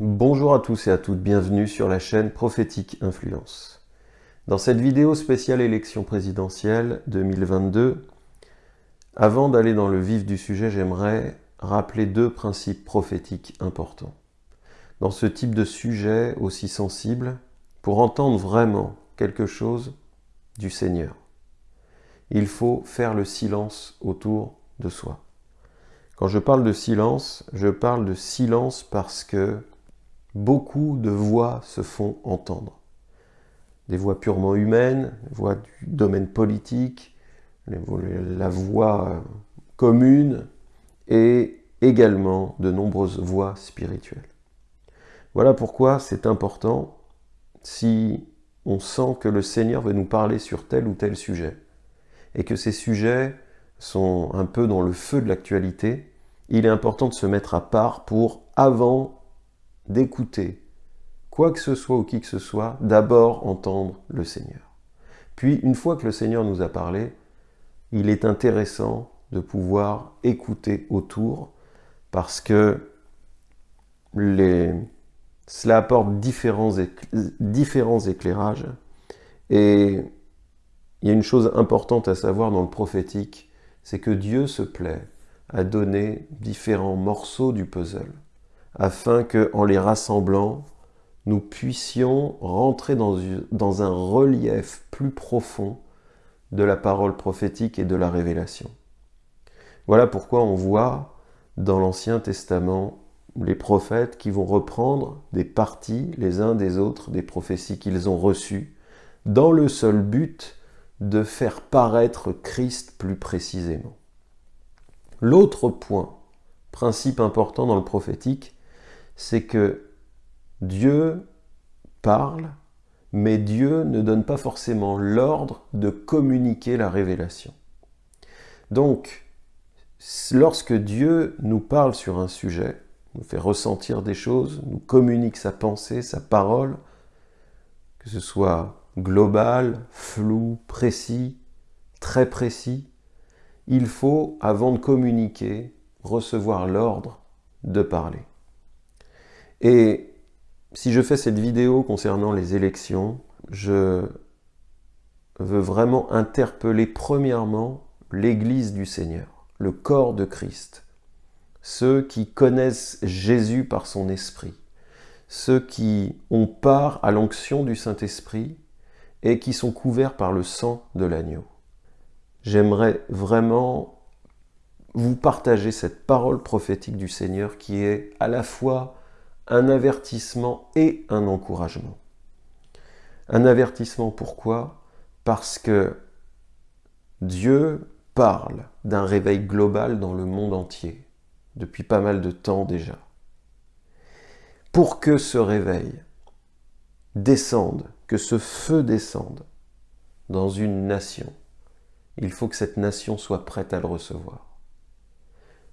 Bonjour à tous et à toutes, bienvenue sur la chaîne Prophétique Influence. Dans cette vidéo spéciale élection présidentielle 2022, avant d'aller dans le vif du sujet, j'aimerais rappeler deux principes prophétiques importants. Dans ce type de sujet aussi sensible, pour entendre vraiment quelque chose du Seigneur, il faut faire le silence autour de soi. Quand je parle de silence, je parle de silence parce que beaucoup de voix se font entendre. Des voix purement humaines, des voix du domaine politique, la voix commune et également de nombreuses voix spirituelles. Voilà pourquoi c'est important si on sent que le Seigneur veut nous parler sur tel ou tel sujet et que ces sujets sont un peu dans le feu de l'actualité, il est important de se mettre à part pour, avant d'écouter quoi que ce soit ou qui que ce soit, d'abord entendre le Seigneur. Puis, une fois que le Seigneur nous a parlé, il est intéressant de pouvoir écouter autour parce que les... cela apporte différents, différents éclairages et il y a une chose importante à savoir dans le prophétique, c'est que Dieu se plaît à donner différents morceaux du puzzle, afin que, en les rassemblant, nous puissions rentrer dans, dans un relief plus profond de la parole prophétique et de la révélation. Voilà pourquoi on voit dans l'Ancien Testament les prophètes qui vont reprendre des parties les uns des autres des prophéties qu'ils ont reçues, dans le seul but de faire paraître Christ plus précisément. L'autre point, principe important dans le prophétique, c'est que Dieu parle, mais Dieu ne donne pas forcément l'ordre de communiquer la révélation. Donc, lorsque Dieu nous parle sur un sujet, nous fait ressentir des choses, nous communique sa pensée, sa parole, que ce soit global, flou, précis, très précis, il faut, avant de communiquer, recevoir l'ordre de parler. Et si je fais cette vidéo concernant les élections, je veux vraiment interpeller premièrement l'Église du Seigneur, le corps de Christ, ceux qui connaissent Jésus par son esprit, ceux qui ont part à l'onction du Saint-Esprit et qui sont couverts par le sang de l'agneau. J'aimerais vraiment vous partager cette parole prophétique du Seigneur qui est à la fois un avertissement et un encouragement. Un avertissement pourquoi? Parce que Dieu parle d'un réveil global dans le monde entier, depuis pas mal de temps déjà. Pour que ce réveil descende que ce feu descende dans une nation, il faut que cette nation soit prête à le recevoir.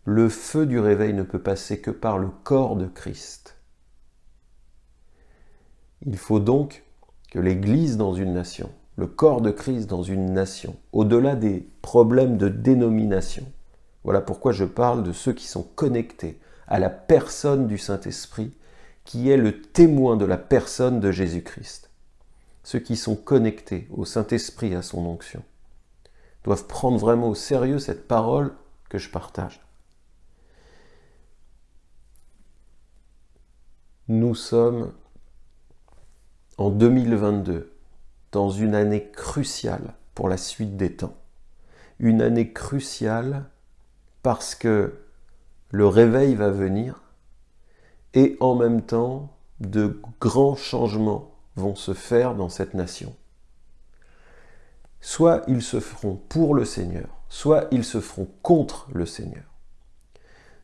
Le feu du réveil ne peut passer que par le corps de Christ. Il faut donc que l'Église dans une nation, le corps de Christ dans une nation, au-delà des problèmes de dénomination, voilà pourquoi je parle de ceux qui sont connectés à la personne du Saint-Esprit, qui est le témoin de la personne de Jésus-Christ ceux qui sont connectés au Saint-Esprit, à son onction, doivent prendre vraiment au sérieux cette parole que je partage. Nous sommes en 2022, dans une année cruciale pour la suite des temps. Une année cruciale parce que le réveil va venir et en même temps de grands changements vont se faire dans cette nation. Soit ils se feront pour le Seigneur, soit ils se feront contre le Seigneur.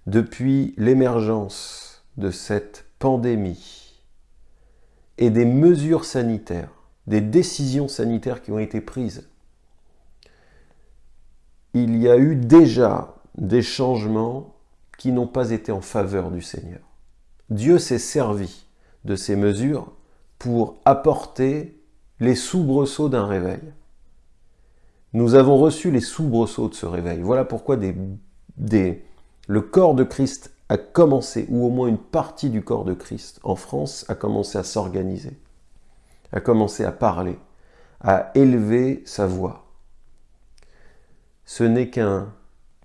Depuis l'émergence de cette pandémie et des mesures sanitaires, des décisions sanitaires qui ont été prises, il y a eu déjà des changements qui n'ont pas été en faveur du Seigneur. Dieu s'est servi de ces mesures pour apporter les soubresauts d'un réveil. Nous avons reçu les soubresauts de ce réveil. Voilà pourquoi des, le corps de Christ a commencé, ou au moins une partie du corps de Christ en France a commencé à s'organiser, a commencé à parler, à élever sa voix. Ce n'est qu'un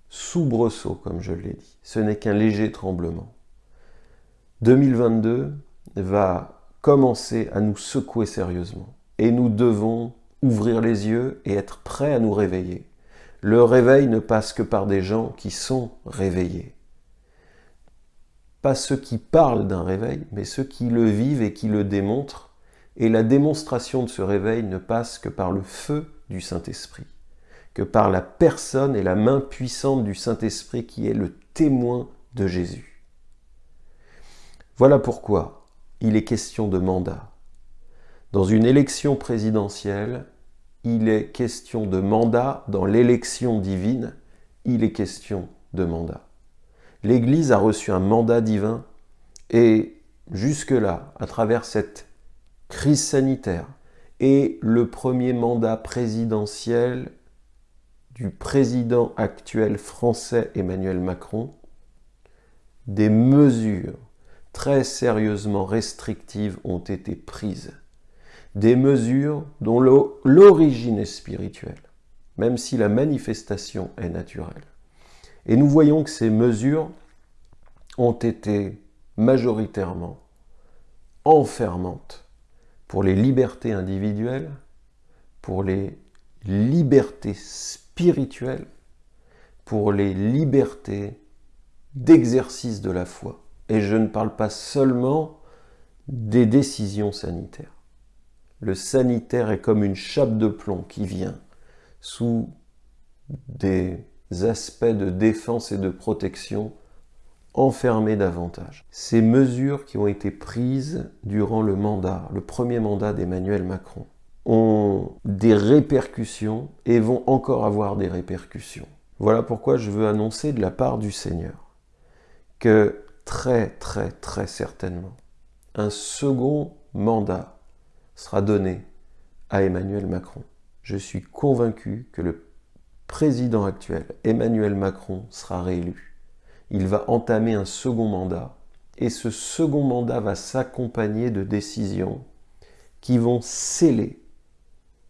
soubresaut, comme je l'ai dit, ce n'est qu'un léger tremblement. 2022 va commencer à nous secouer sérieusement, et nous devons ouvrir les yeux et être prêts à nous réveiller. Le réveil ne passe que par des gens qui sont réveillés. Ceux qui parlent d'un réveil, mais ceux qui le vivent et qui le démontrent. Et la démonstration de ce réveil ne passe que par le feu du Saint-Esprit, que par la personne et la main puissante du Saint-Esprit qui est le témoin de Jésus. Voilà pourquoi il est question de mandat. Dans une élection présidentielle, il est question de mandat. Dans l'élection divine, il est question de mandat. L'Église a reçu un mandat divin et jusque-là, à travers cette crise sanitaire et le premier mandat présidentiel du président actuel français Emmanuel Macron, des mesures très sérieusement restrictives ont été prises. Des mesures dont l'origine est spirituelle, même si la manifestation est naturelle. Et nous voyons que ces mesures ont été majoritairement enfermantes pour les libertés individuelles, pour les libertés spirituelles, pour les libertés d'exercice de la foi. Et je ne parle pas seulement des décisions sanitaires. Le sanitaire est comme une chape de plomb qui vient sous des aspects de défense et de protection enfermés davantage. Ces mesures qui ont été prises durant le mandat, le premier mandat d'Emmanuel Macron, ont des répercussions et vont encore avoir des répercussions. Voilà pourquoi je veux annoncer de la part du Seigneur que très très très certainement, un second mandat sera donné à Emmanuel Macron. Je suis convaincu que le président actuel, Emmanuel Macron, sera réélu. Il va entamer un second mandat et ce second mandat va s'accompagner de décisions qui vont sceller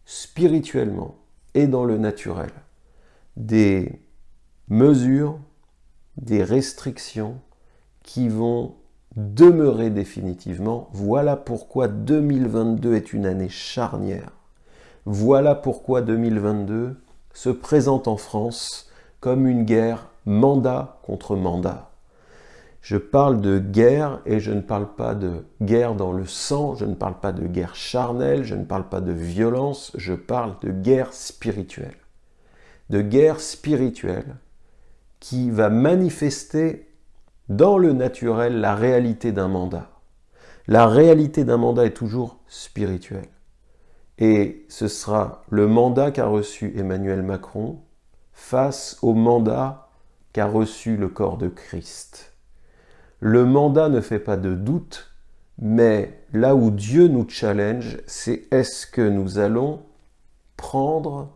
spirituellement et dans le naturel des mesures, des restrictions qui vont demeurer définitivement. Voilà pourquoi 2022 est une année charnière. Voilà pourquoi 2022 se présente en France comme une guerre mandat contre mandat. Je parle de guerre et je ne parle pas de guerre dans le sang, je ne parle pas de guerre charnelle, je ne parle pas de violence, je parle de guerre spirituelle. De guerre spirituelle qui va manifester dans le naturel la réalité d'un mandat. La réalité d'un mandat est toujours spirituelle. Et ce sera le mandat qu'a reçu Emmanuel Macron face au mandat qu'a reçu le corps de Christ. Le mandat ne fait pas de doute, mais là où Dieu nous challenge, c'est est-ce que nous allons prendre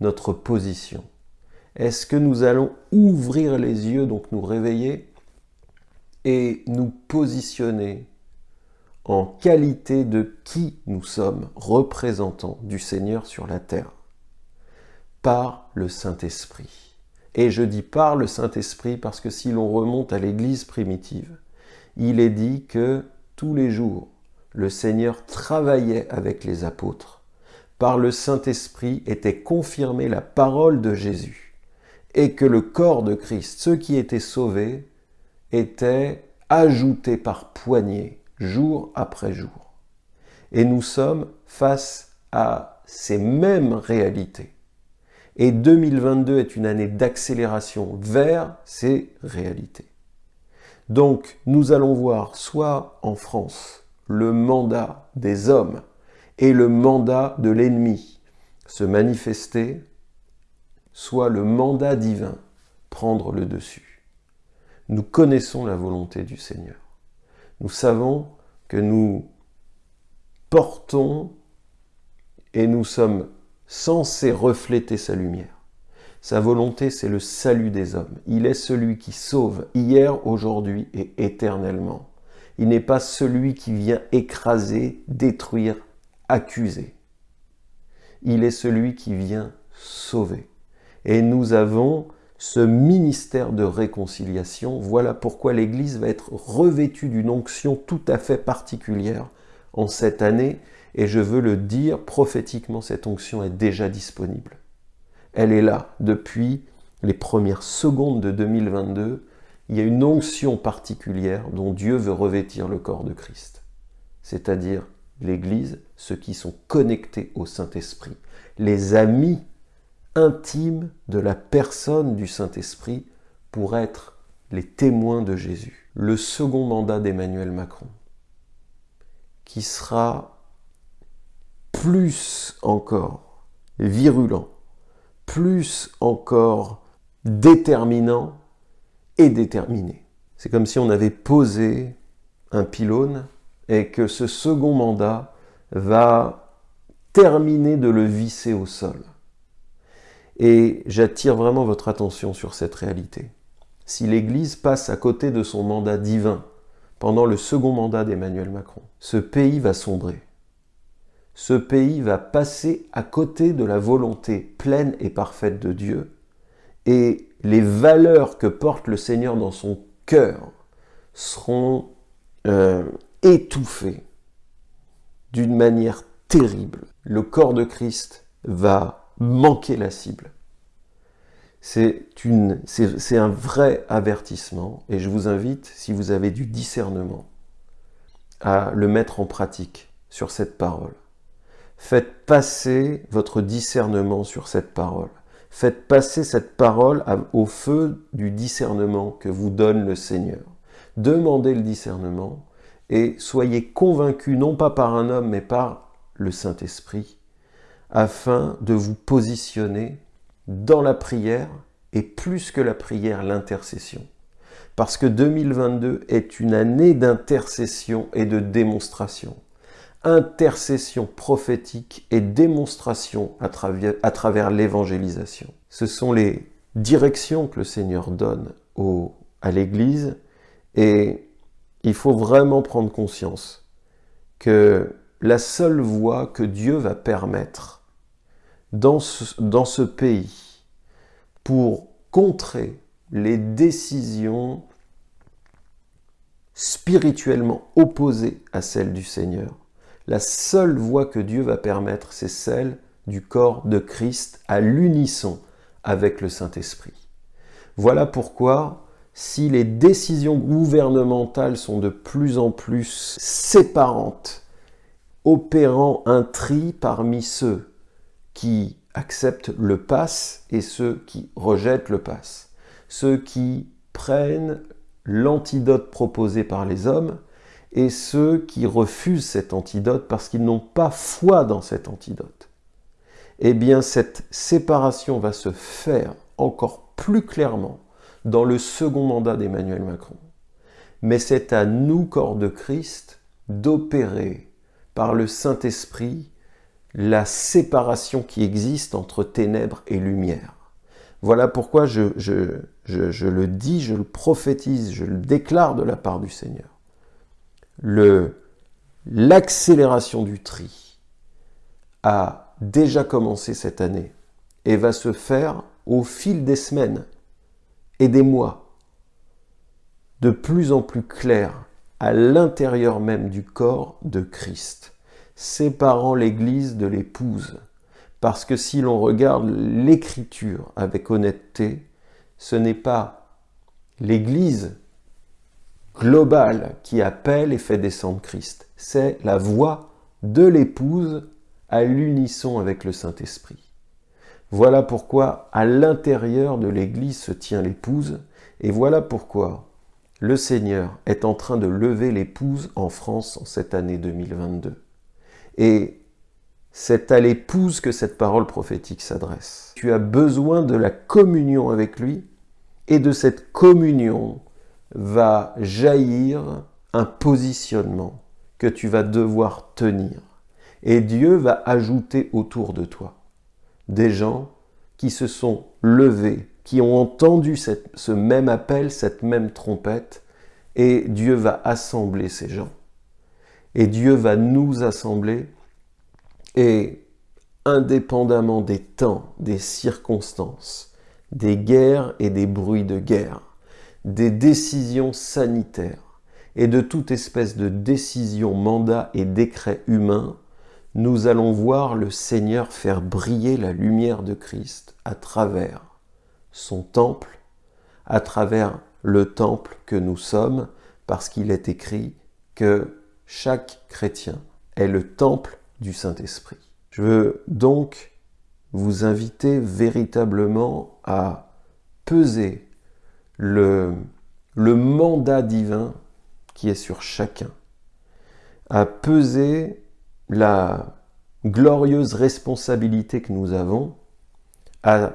notre position? Est-ce que nous allons ouvrir les yeux, donc nous réveiller, et nous positionner en qualité de qui nous sommes, représentants du Seigneur sur la terre, par le Saint-Esprit. Et je dis par le Saint-Esprit parce que si l'on remonte à l'Église primitive, il est dit que tous les jours, le Seigneur travaillait avec les apôtres. Par le Saint-Esprit était confirmée la parole de Jésus et que le corps de Christ, ceux qui étaient sauvés, étaient ajoutés par poignées jour après jour. Et nous sommes face à ces mêmes réalités. Et 2022 est une année d'accélération vers ces réalités. Donc nous allons voir soit en France le mandat des hommes et le mandat de l'ennemi se manifester, soit le mandat divin prendre le dessus. Nous connaissons la volonté du Seigneur nous savons que nous portons et nous sommes censés refléter sa lumière. Sa volonté, c'est le salut des hommes. Il est celui qui sauve hier, aujourd'hui et éternellement. Il n'est pas celui qui vient écraser, détruire, accuser. Il est celui qui vient sauver. Et nous avons ce ministère de réconciliation. Voilà pourquoi l'Église va être revêtue d'une onction tout à fait particulière en cette année. Et je veux le dire, prophétiquement, cette onction est déjà disponible. Elle est là depuis les premières secondes de 2022. Il y a une onction particulière dont Dieu veut revêtir le corps de Christ. C'est-à-dire l'Église, ceux qui sont connectés au Saint-Esprit, les amis intimes de la personne du Saint-Esprit pour être les témoins de Jésus. Le second mandat d'Emmanuel Macron, qui sera plus encore virulent, plus encore déterminant et déterminé. C'est comme si on avait posé un pylône et que ce second mandat va terminer de le visser au sol. Et j'attire vraiment votre attention sur cette réalité. Si l'Église passe à côté de son mandat divin pendant le second mandat d'Emmanuel Macron, ce pays va sombrer. Ce pays va passer à côté de la volonté pleine et parfaite de Dieu et les valeurs que porte le Seigneur dans son cœur seront euh, étouffées d'une manière terrible. Le corps de Christ va manquer la cible. C'est un vrai avertissement et je vous invite, si vous avez du discernement, à le mettre en pratique sur cette parole. Faites passer votre discernement sur cette parole. Faites passer cette parole au feu du discernement que vous donne le Seigneur. Demandez le discernement et soyez convaincus, non pas par un homme, mais par le Saint-Esprit, afin de vous positionner dans la prière et plus que la prière, l'intercession. Parce que 2022 est une année d'intercession et de démonstration. Intercession prophétique et démonstration à travers, l'évangélisation. Ce sont les directions que le Seigneur donne à l'Église et il faut vraiment prendre conscience que la seule voie que Dieu va permettre dans ce, dans ce pays pour contrer les décisions spirituellement opposées à celles du Seigneur. La seule voie que Dieu va permettre, c'est celle du corps de Christ à l'unisson avec le Saint-Esprit. Voilà pourquoi, si les décisions gouvernementales sont de plus en plus séparantes, opérant un tri parmi ceux qui acceptent le pass et ceux qui rejettent le pass. Ceux qui prennent l'antidote proposé par les hommes et ceux qui refusent cet antidote parce qu'ils n'ont pas foi dans cet antidote. Eh bien, cette séparation va se faire encore plus clairement dans le second mandat d'Emmanuel Macron. Mais c'est à nous, corps de Christ, d'opérer par le Saint-Esprit la séparation qui existe entre ténèbres et lumière. Voilà pourquoi je, le dis, je le prophétise, je le déclare de la part du Seigneur. L'accélération du tri a déjà commencé cette année et va se faire au fil des semaines et des mois, de plus en plus clair à l'intérieur même du corps de Christ séparant l'Église de l'épouse. Parce que si l'on regarde l'Écriture avec honnêteté, ce n'est pas l'Église globale qui appelle et fait descendre Christ. C'est la voix de l'épouse à l'unisson avec le Saint-Esprit. Voilà pourquoi à l'intérieur de l'Église se tient l'épouse, et voilà pourquoi le Seigneur est en train de lever l'épouse en France en cette année 2022. Et c'est à l'épouse que cette parole prophétique s'adresse. Tu as besoin de la communion avec lui, et de cette communion va jaillir un positionnement que tu vas devoir tenir. Et Dieu va ajouter autour de toi des gens qui se sont levés, qui ont entendu ce même appel, cette même trompette, et Dieu va assembler ces gens. Et Dieu va nous assembler, et indépendamment des temps, des circonstances, des guerres et des bruits de guerre, des décisions sanitaires et de toute espèce de décision, mandat et décret humain, nous allons voir le Seigneur faire briller la lumière de Christ à travers son temple, à travers le temple que nous sommes, parce qu'il est écrit que chaque chrétien est le temple du Saint-Esprit. Je veux donc vous inviter véritablement à peser le, mandat divin qui est sur chacun, à peser la glorieuse responsabilité que nous avons, à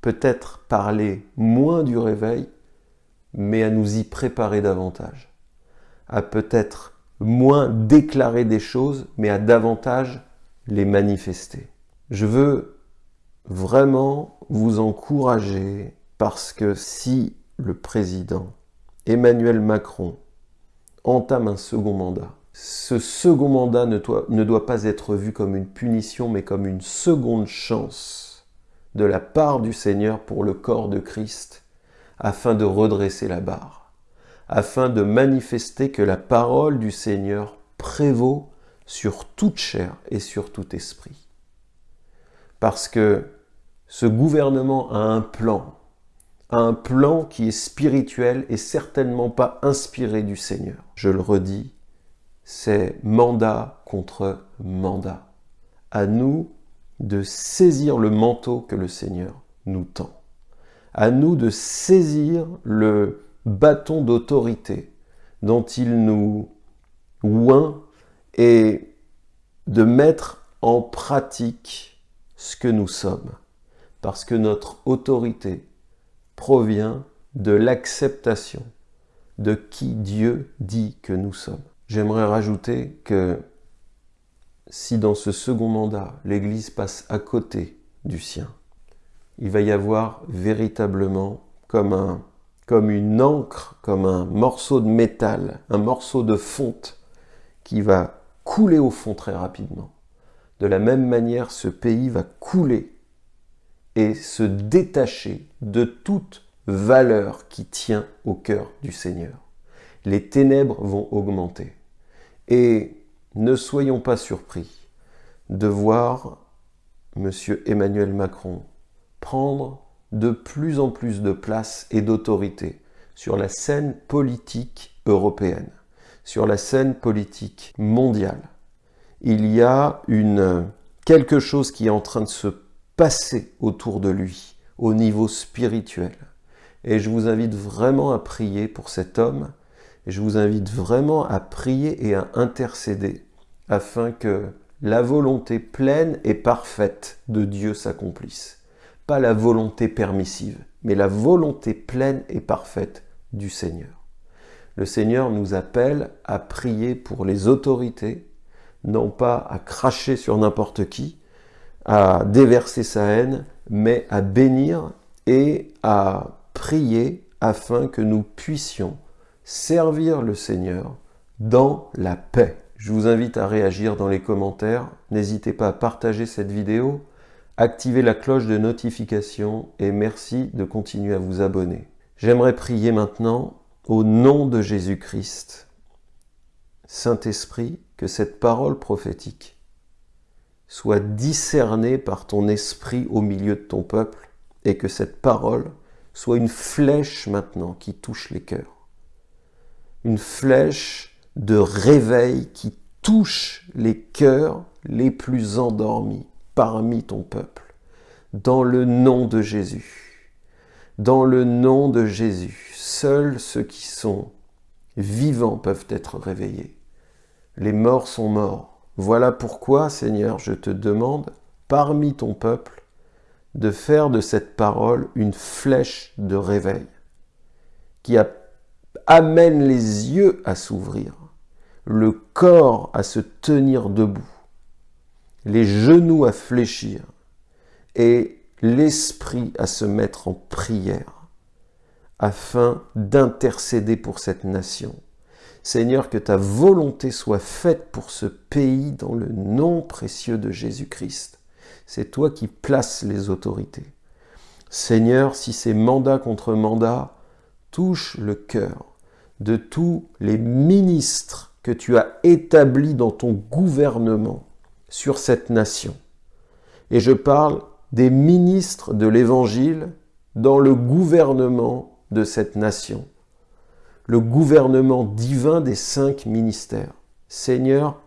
peut-être parler moins du réveil, mais à nous y préparer davantage, à peut-être moins déclarer des choses, mais à davantage les manifester. Je veux vraiment vous encourager parce que si le président Emmanuel Macron entame un second mandat, ce second mandat ne doit, pas être vu comme une punition, mais comme une seconde chance de la part du Seigneur pour le corps de Christ, afin de redresser la barre, afin de manifester que la parole du Seigneur prévaut sur toute chair et sur tout esprit. Parce que ce gouvernement a un plan, un plan qui est spirituel et certainement pas inspiré du Seigneur. Je le redis, c'est mandat contre mandat. À nous de saisir le manteau que le Seigneur nous tend. À nous de saisir le bâton d'autorité dont il nous oint et de mettre en pratique ce que nous sommes. Parce que notre autorité provient de l'acceptation de qui Dieu dit que nous sommes. J'aimerais rajouter que si dans ce second mandat, l'Église passe à côté du sien, il va y avoir véritablement comme, un, comme une encre, comme un morceau de métal, un morceau de fonte qui va couler au fond très rapidement. De la même manière, ce pays va couler et se détacher de toute valeur qui tient au cœur du Seigneur les ténèbres vont augmenter. Et ne soyons pas surpris de voir M. Emmanuel Macron prendre de plus en plus de place et d'autorité sur la scène politique européenne, sur la scène politique mondiale. Il y a une, quelque chose qui est en train de se passer autour de lui, au niveau spirituel. Et je vous invite vraiment à prier pour cet homme je vous invite vraiment à prier et à intercéder afin que la volonté pleine et parfaite de Dieu s'accomplisse. Pas la volonté permissive, mais la volonté pleine et parfaite du Seigneur. Le Seigneur nous appelle à prier pour les autorités, non pas à cracher sur n'importe qui, à déverser sa haine, mais à bénir et à prier afin que nous puissions servir le Seigneur dans la paix. Je vous invite à réagir dans les commentaires. N'hésitez pas à partager cette vidéo, activer la cloche de notification et merci de continuer à vous abonner. J'aimerais prier maintenant au nom de Jésus-Christ. Saint-Esprit, que cette parole prophétique soit discernée par ton esprit au milieu de ton peuple et que cette parole soit une flèche maintenant qui touche les cœurs une flèche de réveil qui touche les cœurs les plus endormis parmi ton peuple. Dans le nom de Jésus. Dans le nom de Jésus, seuls ceux qui sont vivants peuvent être réveillés. Les morts sont morts. Voilà pourquoi, Seigneur, je te demande, parmi ton peuple, de faire de cette parole une flèche de réveil qui amène les yeux à s'ouvrir, le corps à se tenir debout, les genoux à fléchir et l'esprit à se mettre en prière afin d'intercéder pour cette nation. Seigneur, que ta volonté soit faite pour ce pays dans le nom précieux de Jésus-Christ. C'est toi qui places les autorités. Seigneur, si ces mandats contre mandats touchent le cœur de tous les ministres que tu as établis dans ton gouvernement sur cette nation, et je parle des ministres de l'Évangile dans le gouvernement de cette nation, le gouvernement divin des cinq ministères. Seigneur,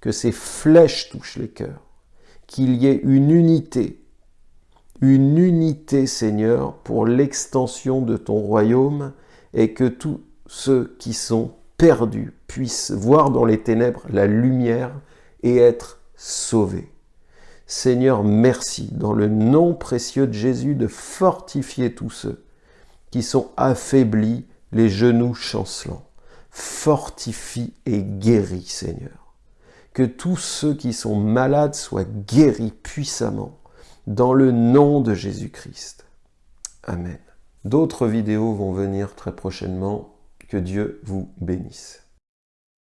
que ces flèches touchent les cœurs, qu'il y ait une unité, une unité, Seigneur, pour l'extension de ton royaume et que tous ceux qui sont perdus puissent voir dans les ténèbres la lumière et être sauvés. Seigneur, merci, dans le nom précieux de Jésus, de fortifier tous ceux qui sont affaiblis, les genoux chancelants. Fortifie et guéris, Seigneur. Que tous ceux qui sont malades soient guéris puissamment, dans le nom de Jésus-Christ. Amen. D'autres vidéos vont venir très prochainement. Que Dieu vous bénisse.